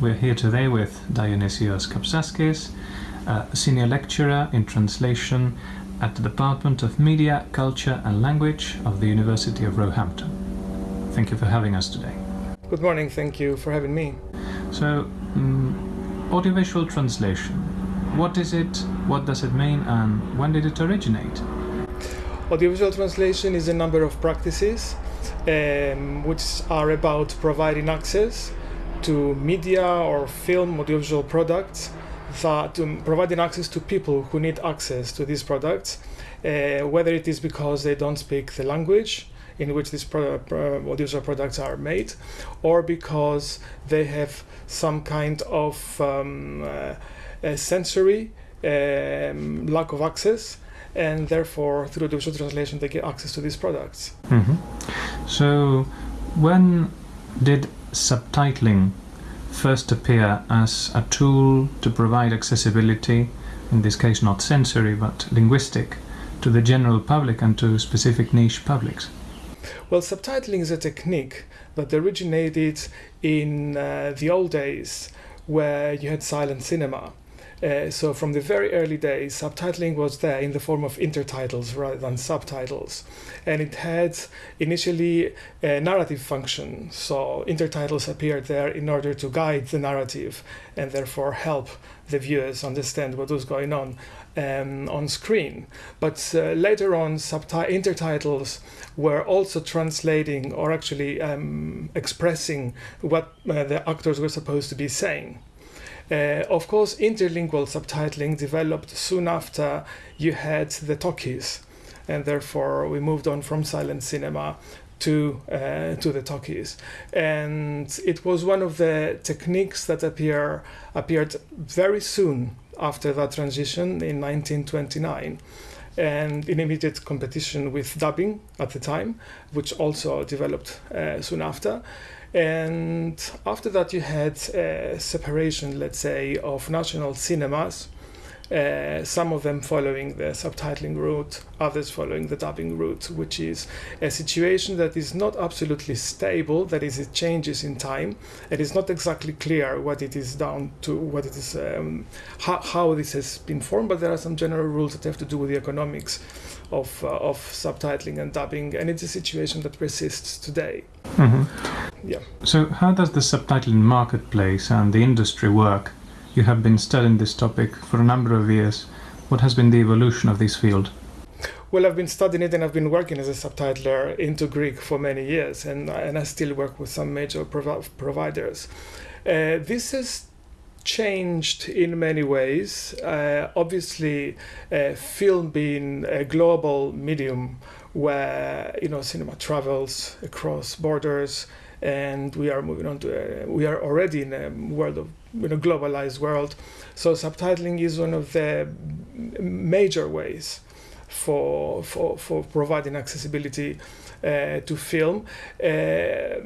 We're here today with Dionysios Kapsaskis, a senior lecturer in translation at the Department of Media, Culture and Language of the University of Roehampton. Thank you for having us today. Good morning, thank you for having me. So, um, audiovisual translation, what is it, what does it mean, and when did it originate? Audiovisual translation is a number of practices um, which are about providing access to media or film audiovisual products that um, providing access to people who need access to these products uh, whether it is because they don't speak the language in which these pro- audiovisual products are made or because they have some kind of um, uh, sensory um, lack of access and therefore through audiovisual translation they get access to these products mm-hmm. so when did subtitling first appear as a tool to provide accessibility, in this case not sensory but linguistic, to the general public and to specific niche publics? Well, subtitling is a technique that originated in uh, the old days where you had silent cinema. Uh, so from the very early days, subtitling was there in the form of intertitles rather than subtitles, and it had initially a narrative function. So intertitles appeared there in order to guide the narrative and therefore help the viewers understand what was going on um, on screen. But uh, later on, intertitles were also translating or actually um, expressing what uh, the actors were supposed to be saying. Uh, of course, interlingual subtitling developed soon after you had the talkies, and therefore we moved on from silent cinema to uh, to the talkies, and it was one of the techniques that appear appeared very soon after that transition in 1929 and in immediate competition with dubbing at the time, which also developed uh, soon after. And after that, you had a separation, let's say, of national cinemas. Uh, some of them following the subtitling route, others following the dubbing route, which is a situation that is not absolutely stable, that is, it changes in time. It is not exactly clear what it is down to, what it is, um, how, how this has been formed, but there are some general rules that have to do with the economics of, uh, of subtitling and dubbing, and it's a situation that persists today. Mm-hmm. Yeah. So, how does the subtitling marketplace and the industry work? You have been studying this topic for a number of years. What has been the evolution of this field? Well, I've been studying it and I've been working as a subtitler into Greek for many years, and, and I still work with some major provi- providers. Uh, this has changed in many ways. Uh, obviously, uh, film being a global medium where you know cinema travels across borders, and we are moving on to a, we are already in a world of in a globalized world. So subtitling is one of the major ways for for for providing accessibility uh, to film. Uh,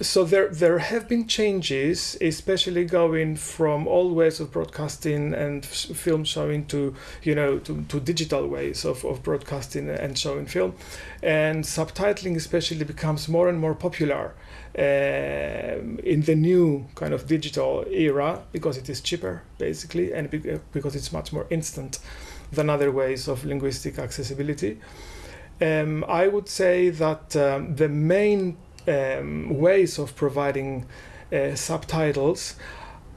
so there there have been changes, especially going from old ways of broadcasting and film showing to you know to, to digital ways of, of broadcasting and showing film, and subtitling especially becomes more and more popular uh, in the new kind of digital era because it is cheaper basically and because it's much more instant than other ways of linguistic accessibility. Um, I would say that um, the main um, ways of providing uh, subtitles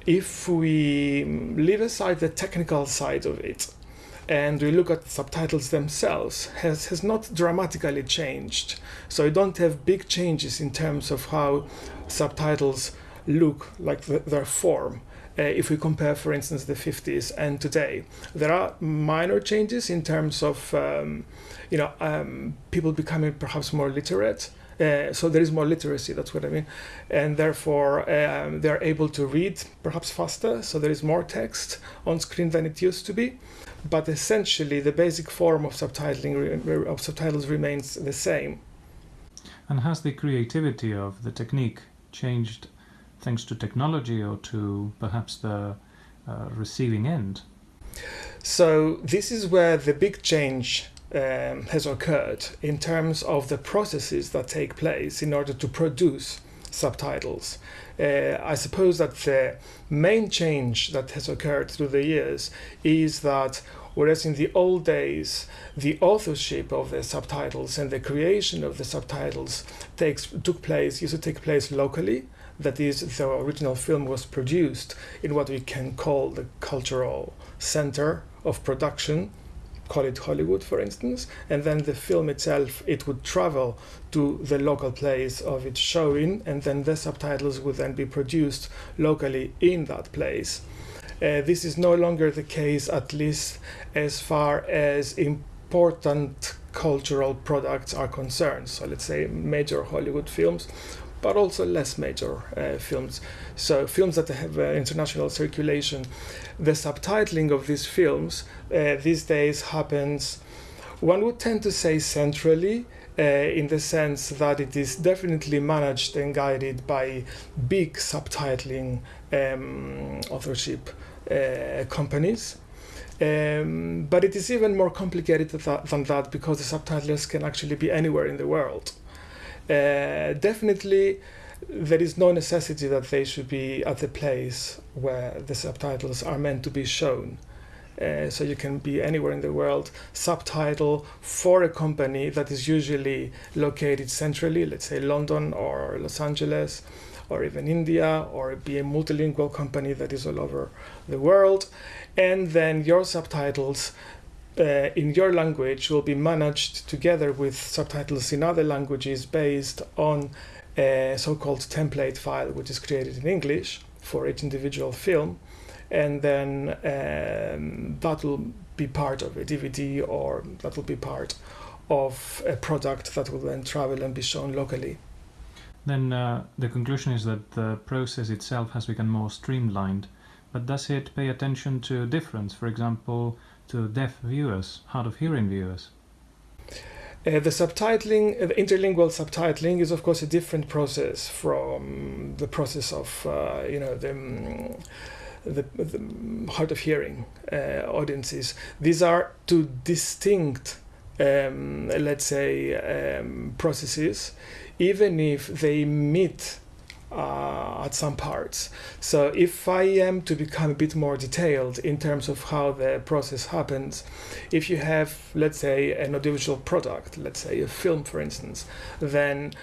if we leave aside the technical side of it and we look at subtitles themselves has, has not dramatically changed so you don't have big changes in terms of how subtitles look like the, their form uh, if we compare, for instance, the 50s and today. There are minor changes in terms of, um, you know, um, people becoming perhaps more literate. Uh, so there is more literacy, that's what I mean. And therefore, um, they're able to read perhaps faster, so there is more text on screen than it used to be. But essentially, the basic form of subtitling of subtitles remains the same. And has the creativity of the technique changed thanks to technology or to perhaps the uh, receiving end? So, this is where the big change um, has occurred in terms of the processes that take place in order to produce subtitles. Uh, I suppose that the main change that has occurred through the years is that whereas in the old days the authorship of the subtitles and the creation of the subtitles takes took place used to take place locally that is the original film was produced in what we can call the cultural center of production call it Hollywood, for instance, and then the film itself, it would travel to the local place of its showing, and then the subtitles would then be produced locally in that place. Uh, this is no longer the case, at least as far as important cultural products are concerned. So let's say major Hollywood films but also less major uh, films. So films that have uh, international circulation, the subtitling of these films uh, these days happens, one would tend to say centrally, uh, in the sense that it is definitely managed and guided by big subtitling um, authorship uh, companies. Um, but it is even more complicated than that because the subtitlers can actually be anywhere in the world. Uh, definitely, there is no necessity that they should be at the place where the subtitles are meant to be shown. Uh, so you can be anywhere in the world, subtitle for a company that is usually located centrally, let's say London or Los Angeles, or even India, or be a multilingual company that is all over the world. And then your subtitles uh, in your language will be managed together with subtitles in other languages based on a so-called template file which is created in English for each individual film and then um, that will be part of a DVD or that will be part of a product that will then travel and be shown locally. Then uh, the conclusion is that the process itself has become more streamlined, but does it pay attention to difference? For example, to deaf viewers, hard of hearing viewers? Uh, the subtitling, uh, the interlingual subtitling, is of course a different process from the process of uh, you know the, um, the, the, hard of hearing uh, audiences. These are two distinct, um, let's say, um, processes, even if they meet uh, at some parts. So if I am to become a bit more detailed in terms of how the process happens, if you have, let's say, an audiovisual product, let's say a film, for instance, then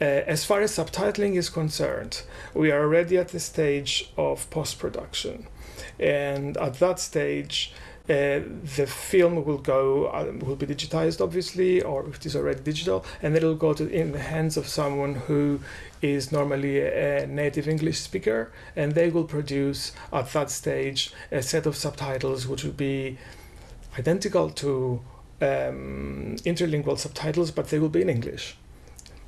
uh, as far as subtitling is concerned, we are already at the stage of post-production. And at that stage, uh, the film will go uh, will be digitized obviously or if it is already digital and it'll go to in the hands of someone who is normally a native English speaker and they will produce at that stage a set of subtitles which will be identical to um, interlingual subtitles but they will be in English.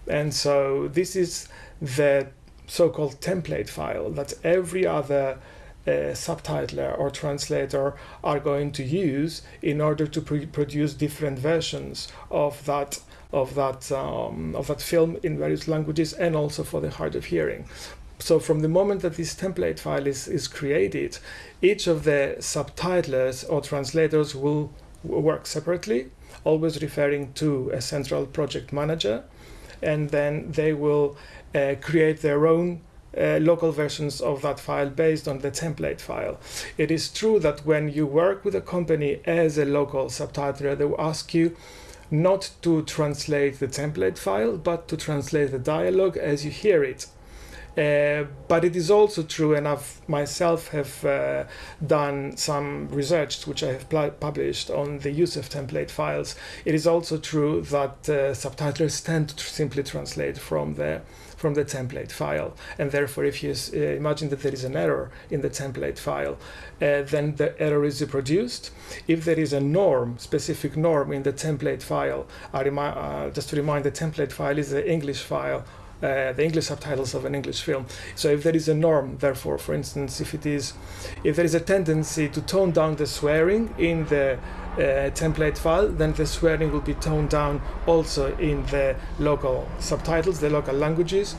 And so this is the so-called template file that every other uh, subtitler or translator are going to use in order to produce different versions of that of that um, of that film in various languages and also for the hard of hearing. So from the moment that this template file is, is created, each of the subtitlers or translators will work separately, always referring to a central project manager, and then they will uh, create their own uh, local versions of that file based on the template file. It is true that when you work with a company as a local subtitler, they will ask you not to translate the template file, but to translate the dialogue as you hear it. Uh, but it is also true, and I've myself have uh, done some research which I have published on the use of template files. It is also true that uh, subtitlers tend to simply translate from the from the template file. And therefore, if you uh, imagine that there is an error in the template file, uh, then the error is reproduced. If there is a norm, specific norm in the template file, uh, just to remind, the template file is the English file uh, the English subtitles of an English film. So if there is a norm, therefore, for instance, if it is, if there is a tendency to tone down the swearing in the uh, template file, then the swearing will be toned down also in the local subtitles, the local languages.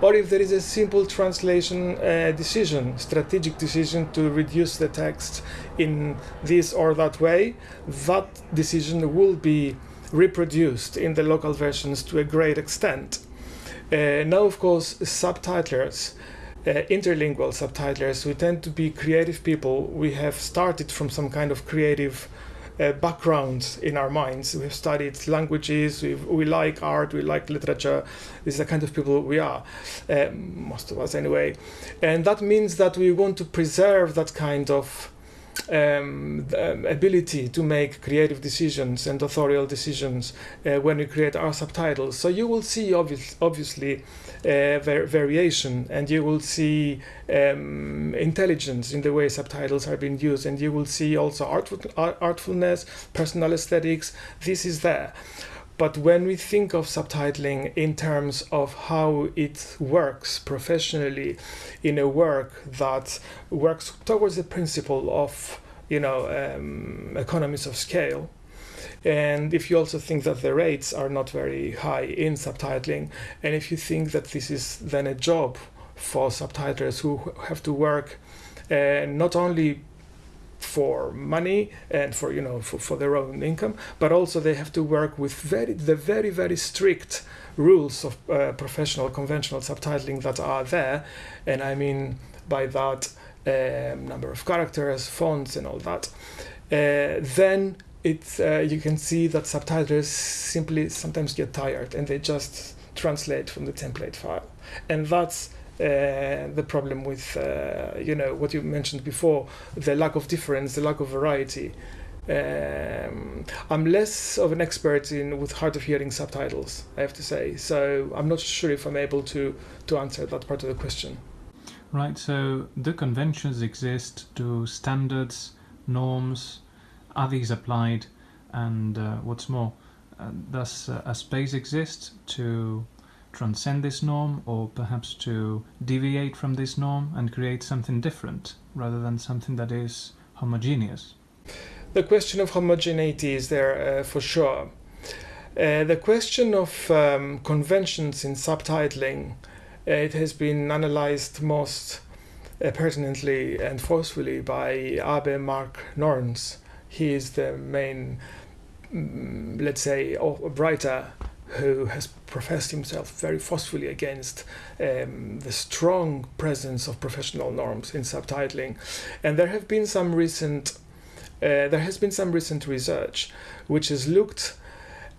Or if there is a simple translation uh, decision, strategic decision to reduce the text in this or that way, that decision will be reproduced in the local versions to a great extent. Uh, now, of course, subtitlers uh, interlingual subtitlers, we tend to be creative people. We have started from some kind of creative uh, background in our minds. We've studied languages, we we like art, we like literature. This is the kind of people we are, uh, most of us anyway. And that means that we want to preserve that kind of um, um, ability to make creative decisions and authorial decisions uh, when we create our subtitles. So you will see obvious, obviously uh, var variation and you will see um, intelligence in the way subtitles are being used and you will see also artful, artfulness, personal aesthetics. This is there. But when we think of subtitling in terms of how it works professionally in a work that works towards the principle of, you know, um, economies of scale, and if you also think that the rates are not very high in subtitling, and if you think that this is then a job for subtitlers who have to work uh, not only for money and for you know for, for their own income but also they have to work with very the very very strict rules of uh, professional conventional subtitling that are there. And i mean by that um, number of characters fonts and all that. Uh, then it uh, you can see that subtitlers simply sometimes get tired and they just translate from the template file. And that's the problem with uh, you know what you mentioned before the lack of difference the lack of variety. Um, I'm less of an expert in with hard of hearing subtitles I have to say. So I'm not sure if I'm able to to answer that part of the question. Right so the conventions exist? To standards norms are these applied? And uh, what's more uh, does uh, a space exist to transcend this norm or perhaps to deviate from this norm and create something different rather than something that is homogeneous? The question of homogeneity is there uh, for sure. Uh, the question of um, conventions in subtitling, uh, it has been analyzed most uh, pertinently and forcefully by Abe Mark Nornes. He is the main, mm, let's say, writer who has professed himself very forcefully against um, the strong presence of professional norms in subtitling. And there have been some recent, uh, there has been some recent research which has looked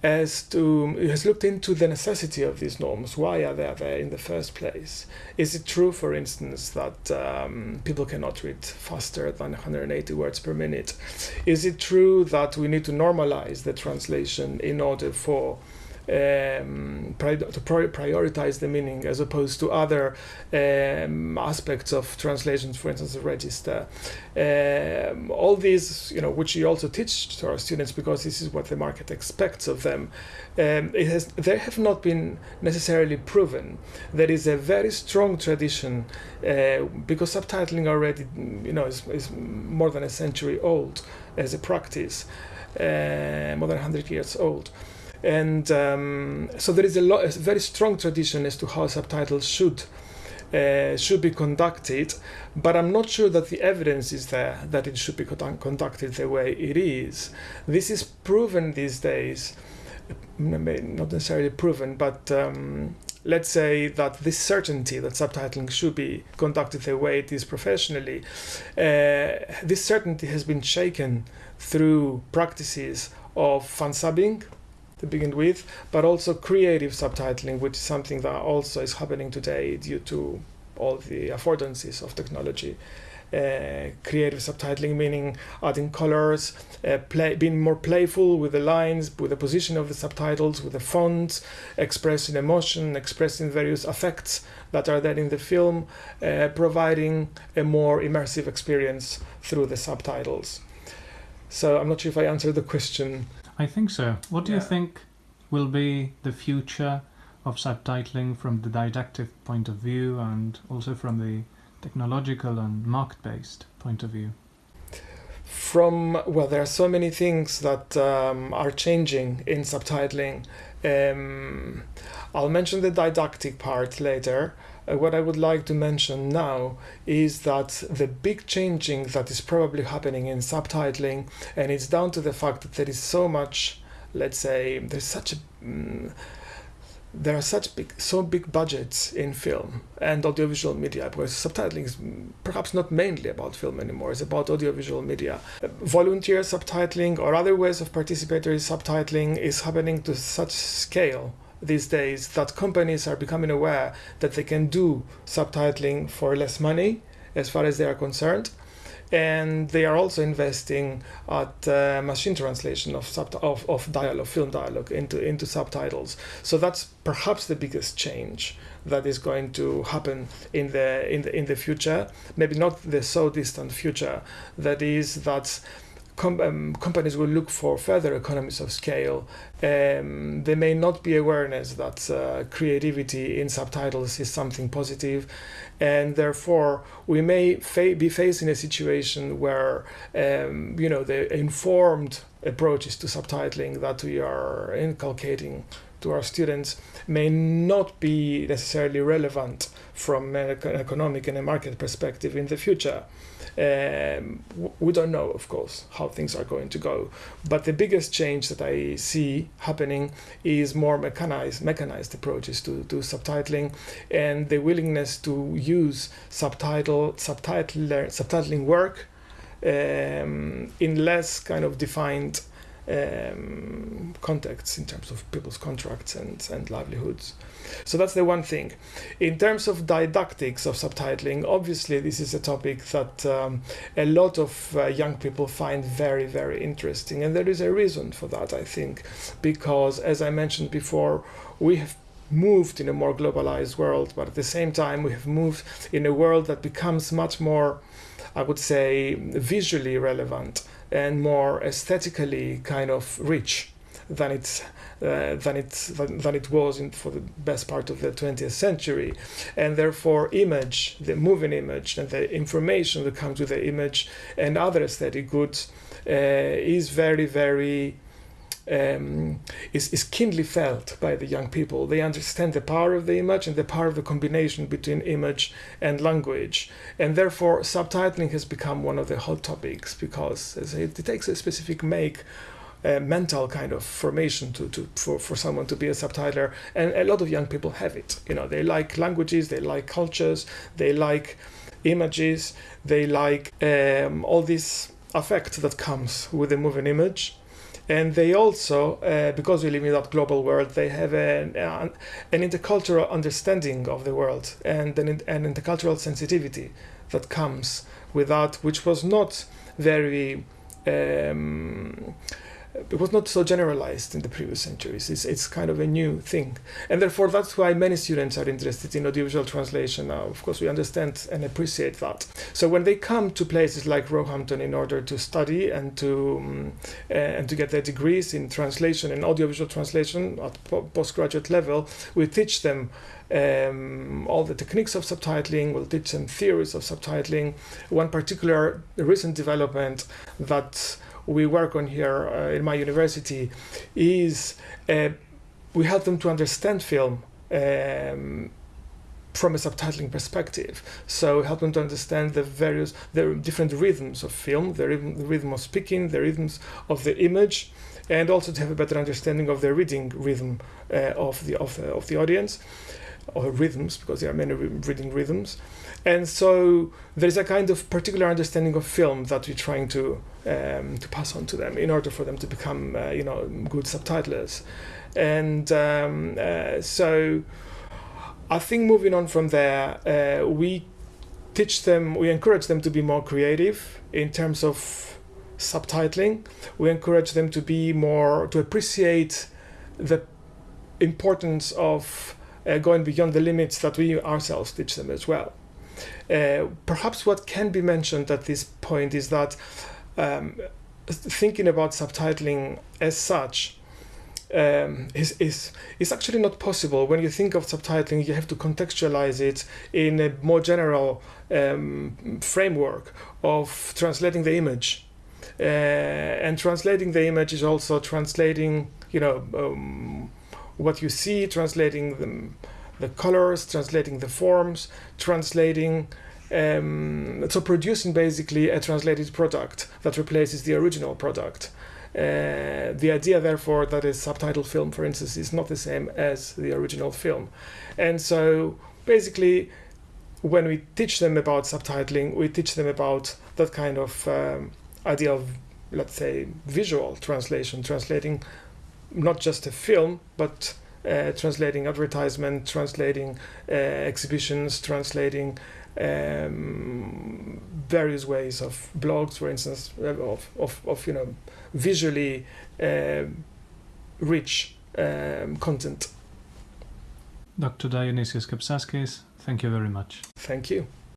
as to has looked into the necessity of these norms. Why are they there in the first place? Is it true, for instance, that um, people cannot read faster than 180 words per minute? Is it true that we need to normalize the translation in order for um, to prioritize the meaning as opposed to other um, aspects of translations, for instance, the register. Um, all these, you know, which you also teach to our students because this is what the market expects of them. Um, it has, they have not been necessarily proven. There is a very strong tradition uh, because subtitling already, you know, is, is more than a century old as a practice, uh, more than 100 years old and um, so there is a, lot, a very strong tradition as to how subtitles should uh, should be conducted, but I'm not sure that the evidence is there that it should be conducted the way it is. This is proven these days, not necessarily proven, but um, let's say that this certainty that subtitling should be conducted the way it is professionally, uh, this certainty has been shaken through practices of fan subbing, to begin with, but also creative subtitling, which is something that also is happening today due to all the affordances of technology. Uh, creative subtitling meaning adding colors, uh, play, being more playful with the lines, with the position of the subtitles, with the fonts, expressing emotion, expressing various effects that are there in the film, uh, providing a more immersive experience through the subtitles. So I'm not sure if I answered the question I think so. What do yeah. you think will be the future of subtitling from the didactic point of view and also from the technological and market-based point of view? From well, there are so many things that um, are changing in subtitling. Um, I'll mention the didactic part later. Uh, what I would like to mention now is that the big changing that is probably happening in subtitling, and it's down to the fact that there is so much, let's say, there's such a mm, there are such big, so big budgets in film and audiovisual media, because subtitling is perhaps not mainly about film anymore, it's about audiovisual media. Volunteer subtitling or other ways of participatory subtitling is happening to such scale these days that companies are becoming aware that they can do subtitling for less money as far as they are concerned. And they are also investing at uh, machine translation of, sub- of, of dialogue, film dialogue into, into subtitles. So that's perhaps the biggest change that is going to happen in the, in the, in the future, maybe not the so distant future, that is that com- um, companies will look for further economies of scale. Um, there may not be awareness that uh, creativity in subtitles is something positive, and therefore we may fa- be facing a situation where um, you know the informed approaches to subtitling that we are inculcating to our students may not be necessarily relevant from an economic and a market perspective in the future. Um, we don't know, of course, how things are going to go. But the biggest change that I see happening is more mechanized, mechanized approaches to, to subtitling and the willingness to use subtitle, subtitler, subtitling work um, in less kind of defined um, contexts in terms of people's contracts and, and livelihoods. So that's the one thing. In terms of didactics of subtitling, obviously this is a topic that um, a lot of uh, young people find very, very interesting. And there is a reason for that, I think, because as I mentioned before, we have moved in a more globalized world, but at the same time, we have moved in a world that becomes much more, I would say, visually relevant and more aesthetically kind of rich than it's uh, than it than, than, it was in, for the best part of the 20th century, and therefore image, the moving image, and the information that comes with the image and other aesthetic goods uh, is very very um, is, is keenly felt by the young people. They understand the power of the image and the power of the combination between image and language. And therefore, subtitling has become one of the hot topics because it, takes a specific make. Uh, mental kind of formation to, to for, for someone to be a subtitler and a lot of young people have it you know they like languages they like cultures they like images they like um, all this effect that comes with a moving image and they also uh, because we live in that global world they have an, an, intercultural understanding of the world and an, an intercultural sensitivity that comes with that which was not very um, it was not so generalized in the previous centuries. It's, it's kind of a new thing. And therefore, that's why many students are interested in audiovisual translation now. Of course, we understand and appreciate that. So when they come to places like Roehampton in order to study and to, um, and to get their degrees in translation and audiovisual translation at postgraduate level, we teach them um, all the techniques of subtitling, we'll teach them theories of subtitling. One particular recent development that we work on here uh, in my university is uh, we help them to understand film um, from a subtitling perspective. So help them to understand the various, the different rhythms of film, the rhythm, the rhythm of speaking, the rhythms of the image, and also to have a better understanding of the reading rhythm uh, of the of, of the audience, or rhythms because there are many reading rhythms. And so there's a kind of particular understanding of film that we're trying to um, to pass on to them in order for them to become, uh, you know, good subtitlers. And um, uh, so I think moving on from there, uh, we teach them, we encourage them to be more creative in terms of subtitling. We encourage them to be more, to appreciate the importance of uh, going beyond the limits that we ourselves teach them as well. Uh, perhaps what can be mentioned at this point is that um, thinking about subtitling as such um, is, is, is actually not possible. When you think of subtitling, you have to contextualize it in a more general um, framework of translating the image. Uh, and translating the image is also translating, you know, um, what you see, translating the the colors, translating the forms, translating um, so producing basically a translated product that replaces the original product. Uh, the idea, therefore, that a subtitle film, for instance, is not the same as the original film. And so basically, when we teach them about subtitling, we teach them about that kind of um, idea of, let's say, visual translation, translating not just a film, but uh, translating advertisement, translating uh, exhibitions, translating um, various ways of blogs, for instance, of, of, of you know visually uh, rich um, content. Dr. Dionysios Kapsaskis, thank you very much. Thank you.